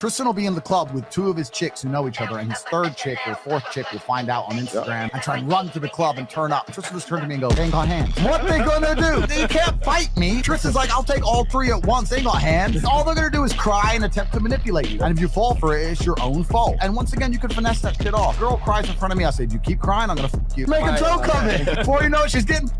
Tristan will be in the club with two of his chicks who know each other, and his third chick or fourth chick will find out on Instagram and try and run to the club and turn up. Tristan just turned to me and go, "They ain't got hands." What they gonna do? They can't fight me. Tristan's like, "I'll take all three at once. They ain't got hands." All they're gonna do is cry and attempt to manipulate you. And if you fall for it, it's your own fault. And once again, you can finesse that shit off. Girl cries in front of me. I say, "If you keep crying, I'm gonna fuck you." Make a joke of it. Before you know it, she's getting